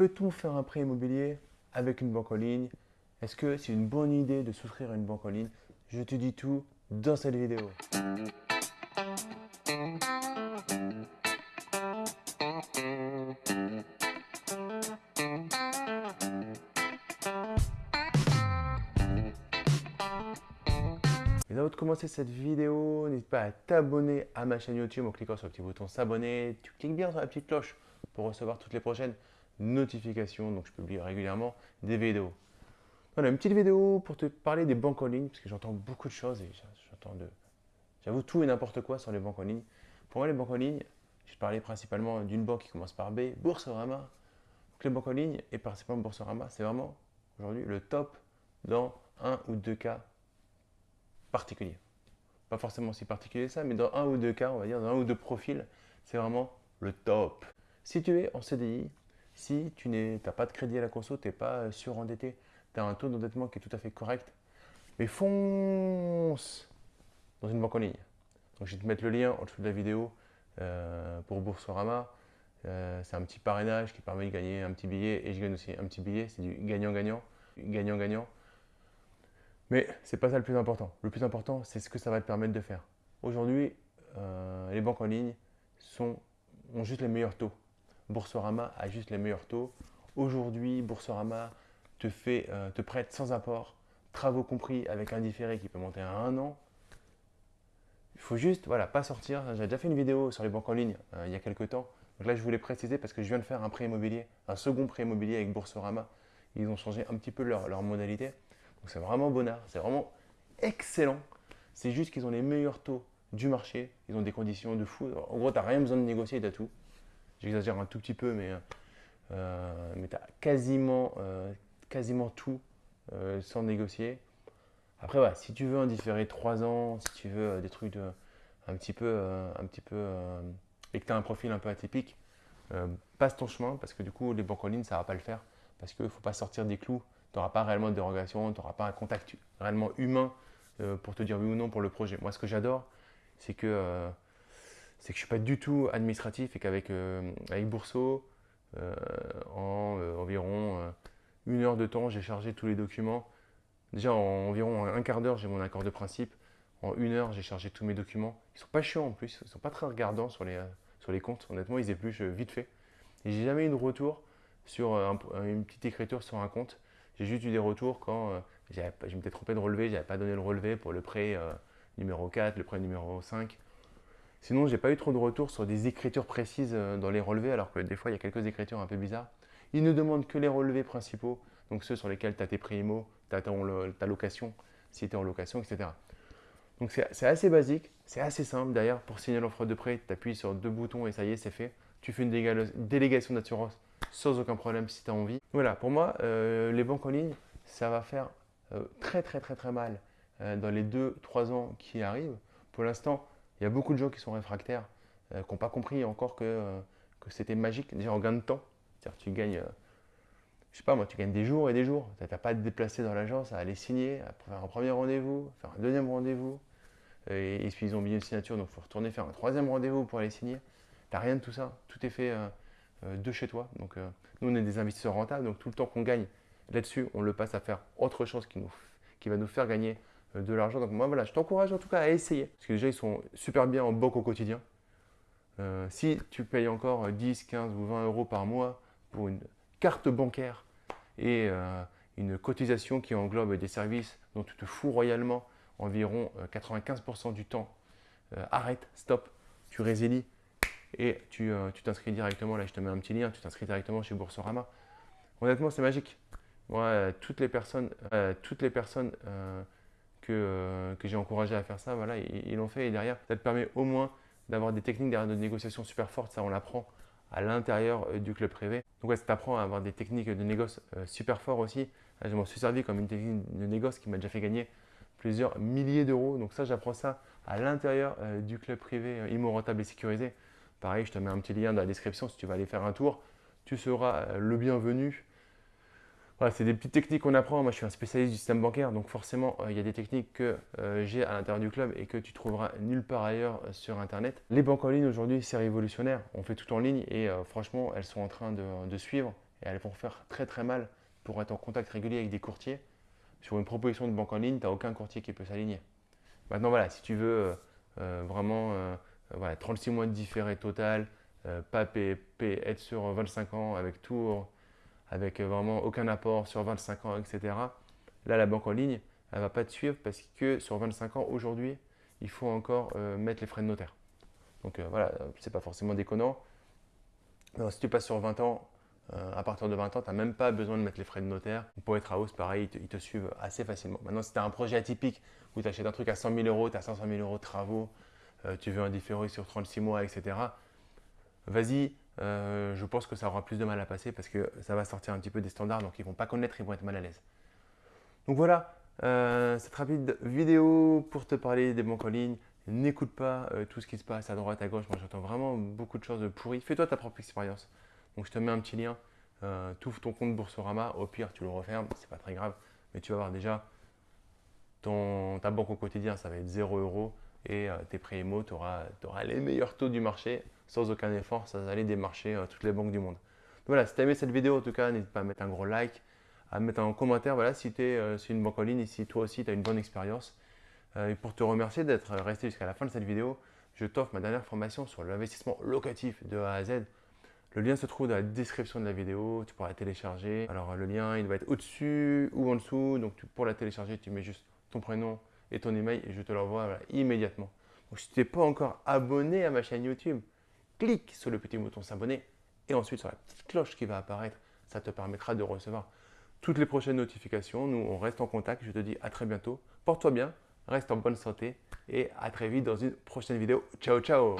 Peut-on faire un prêt immobilier avec une banque en ligne? Est-ce que c'est une bonne idée de souscrire à une banque en ligne? Je te dis tout dans cette vidéo. Et avant de commencer cette vidéo, n'hésite pas à t'abonner à ma chaîne YouTube en cliquant sur le petit bouton s'abonner. Tu cliques bien sur la petite cloche pour recevoir toutes les prochaines notifications. Donc je publie régulièrement des vidéos. Voilà, une petite vidéo pour te parler des banques en ligne, parce que j'entends beaucoup de choses et j'entends de... J'avoue tout et n'importe quoi sur les banques en ligne. Pour moi, les banques en ligne, je parlais principalement d'une banque qui commence par B, Boursorama. Donc les banques en ligne et principalement Boursorama, c'est vraiment aujourd'hui le top dans un ou deux cas particulier. Pas forcément si particulier ça, mais dans un ou deux cas, on va dire, dans un ou deux profils, c'est vraiment le top. Si tu es en CDI, si tu n'as pas de crédit à la conso, tu n'es pas surendetté, tu as un taux d'endettement qui est tout à fait correct, mais fonce dans une banque en ligne. Donc je vais te mettre le lien en dessous de la vidéo euh, pour Boursorama. Euh, c'est un petit parrainage qui permet de gagner un petit billet et je gagne aussi un petit billet, c'est du gagnant-gagnant. Gagnant-gagnant. Mais ce n'est pas ça le plus important. Le plus important, c'est ce que ça va te permettre de faire. Aujourd'hui, euh, les banques en ligne ont juste les meilleurs taux. Boursorama a juste les meilleurs taux. Aujourd'hui, Boursorama te, fait, euh, te prête sans apport, travaux compris, avec un différé qui peut monter à un an. Il faut juste, voilà, pas sortir. J'ai déjà fait une vidéo sur les banques en ligne euh, il y a quelques temps. Donc là, je voulais préciser parce que je viens de faire un prêt immobilier, un second prêt immobilier avec Boursorama. Ils ont changé un petit peu leur, leur modalité. Donc c'est vraiment bonnard, c'est vraiment excellent. C'est juste qu'ils ont les meilleurs taux du marché, ils ont des conditions de fou. En gros, tu n'as rien besoin de négocier, tu as tout. J'exagère un tout petit peu, mais, euh, mais tu as quasiment, euh, quasiment tout euh, sans négocier. Après, si tu veux en différer 3 ans, si tu veux des trucs de, un petit peu, un petit peu et que tu as un profil un peu atypique, passe ton chemin parce que du coup, les banques en ligne, ça ne va pas le faire parce qu'il ne faut pas sortir des clous tu n'auras pas réellement de dérogation, tu n'auras pas un contact réellement humain pour te dire oui ou non pour le projet. Moi, ce que j'adore, c'est que, c'est que je ne suis pas du tout administratif et qu'avec euh, avec Bourseau, en environ une heure de temps, j'ai chargé tous les documents. Déjà, en environ un quart d'heure, j'ai mon accord de principe. En une heure, j'ai chargé tous mes documents. Ils sont pas chiants en plus, ils sont pas très regardants sur les, sur les comptes. Honnêtement, ils épluchent vite fait. Et j'ai jamais eu de retour sur une petite écriture sur un compte. J'ai juste eu des retours quand euh, je m'étais trompé de relevé, je n'avais pas donné le relevé pour le prêt euh, numéro 4, le prêt numéro 5. Sinon, je n'ai pas eu trop de retours sur des écritures précises euh, dans les relevés, alors que des fois, il y a quelques écritures un peu bizarres. Ils ne demandent que les relevés principaux, donc ceux sur lesquels tu as tes prix tu as ta location, si tu es en location, etc. Donc c'est assez basique, c'est assez simple. D'ailleurs, pour signer l'offre de prêt, tu appuies sur deux boutons et ça y est, c'est fait. Tu fais une délégation d'assurance sans aucun problème si tu as envie. Voilà, pour moi, euh, les banques en ligne, ça va faire euh, très très très très mal dans les 2-3 ans qui arrivent. Pour l'instant, il y a beaucoup de gens qui sont réfractaires, qui n'ont pas compris encore que, que c'était magique, déjà en gain de temps. C'est-à-dire tu gagnes, je sais pas moi, tu gagnes des jours et des jours. Tu n'as pas à te déplacer dans l'agence, à aller signer, à faire un premier rendez-vous, faire un deuxième rendez-vous. Et, puis ils ont mis une signature, donc il faut retourner faire un troisième rendez-vous pour aller signer. Tu n'as rien de tout ça, tout est fait euh, de chez toi. Donc, euh, nous, on est des investisseurs rentables, donc tout le temps qu'on gagne là-dessus, on le passe à faire autre chose qui, nous, qui va nous faire gagner euh, de l'argent. Donc, moi, voilà, je t'encourage en tout cas à essayer. Parce que déjà, ils sont super bien en banque au quotidien. si tu payes encore 10, 15 ou 20 euros par mois pour une carte bancaire et une cotisation qui englobe des services dont tu te fous royalement environ 95% du temps, arrête, stop, tu résilies et euh, tu t'inscris directement, là je te mets un petit lien, tu t'inscris directement chez Boursorama. Honnêtement, c'est magique. Euh, toutes les personnes, euh, toutes les personnes que, que j'ai encouragé à faire ça, voilà, ils l'ont fait et derrière, ça te permet au moins d'avoir des techniques de négociation super fortes, ça on l'apprend à l'intérieur du club privé. Donc ouais, ça t'apprend à avoir des techniques de négoce super fortes aussi. Je m'en suis servi comme une technique de négoce qui m'a déjà fait gagner plusieurs milliers d'euros. Donc ça, j'apprends ça à l'intérieur du club privé immo rentable et sécurisé. Pareil, je te mets un petit lien dans la description si tu vas aller faire un tour. Tu seras euh, le bienvenu. C'est des petites techniques qu'on apprend. Moi, je suis un spécialiste du système bancaire, donc forcément, euh, il y a des techniques que euh, j'ai à l'intérieur du club et que tu trouveras nulle part ailleurs sur Internet. Les banques en ligne aujourd'hui, c'est révolutionnaire. On fait tout en ligne et franchement, elles sont en train de, suivre. et elles vont faire très très mal pour être en contact régulier avec des courtiers. Sur une proposition de banque en ligne, tu n'as aucun courtier qui peut s'aligner. Maintenant, voilà, si tu veux euh, euh, vraiment voilà, 36 mois de différé total, pas PP, être sur 25 ans avec tout, avec vraiment aucun apport sur 25 ans, etc. Là, la banque en ligne, elle ne va pas te suivre parce que sur 25 ans, aujourd'hui, il faut encore mettre les frais de notaire. Donc voilà, c'est pas forcément déconnant. Alors, si tu passes sur 20 ans, euh, à partir de 20 ans, tu n'as même pas besoin de mettre les frais de notaire. Pour être à hausse, pareil, ils te, suivent assez facilement. Maintenant, si tu as un projet atypique où tu achètes un truc à 100 000 euros, tu as 500 000 euros de travaux, euh, tu veux un différé sur 36 mois, etc., vas-y, euh, je pense que ça aura plus de mal à passer parce que ça va sortir un petit peu des standards, donc ils vont pas connaître, ils vont être mal à l'aise. Donc voilà, cette rapide vidéo pour te parler des banques en ligne. N'écoute pas tout ce qui se passe à droite, à gauche. Moi, j'entends vraiment beaucoup de choses pourries. Fais-toi ta propre expérience. Donc je te mets un petit lien, euh, ton compte Boursorama, au pire tu le refermes, c'est pas très grave, mais tu vas voir déjà ton, ta banque au quotidien, ça va être 0 euros et euh, tes prêts IMO, tu auras, les meilleurs taux du marché sans aucun effort, va aller démarcher euh, toutes les banques du monde. voilà, si tu as aimé cette vidéo, en tout cas, n'hésite pas à mettre un gros like, à mettre un commentaire voilà, si tu es sur une banque en ligne et si toi aussi tu as une bonne expérience. et pour te remercier d'être resté jusqu'à la fin de cette vidéo, je t'offre ma dernière formation sur l'investissement locatif de A à Z. Le lien se trouve dans la description de la vidéo, tu pourras la télécharger. Alors le lien, il va être au-dessus ou en dessous. Donc pour la télécharger, tu mets juste ton prénom et ton email et je te l'envoie immédiatement. Donc si tu n'es pas encore abonné à ma chaîne YouTube, clique sur le petit bouton s'abonner et ensuite sur la petite cloche qui va apparaître. Ça te permettra de recevoir toutes les prochaines notifications. Nous, on reste en contact. Je te dis à très bientôt. Porte-toi bien, reste en bonne santé et à très vite dans une prochaine vidéo. Ciao, ciao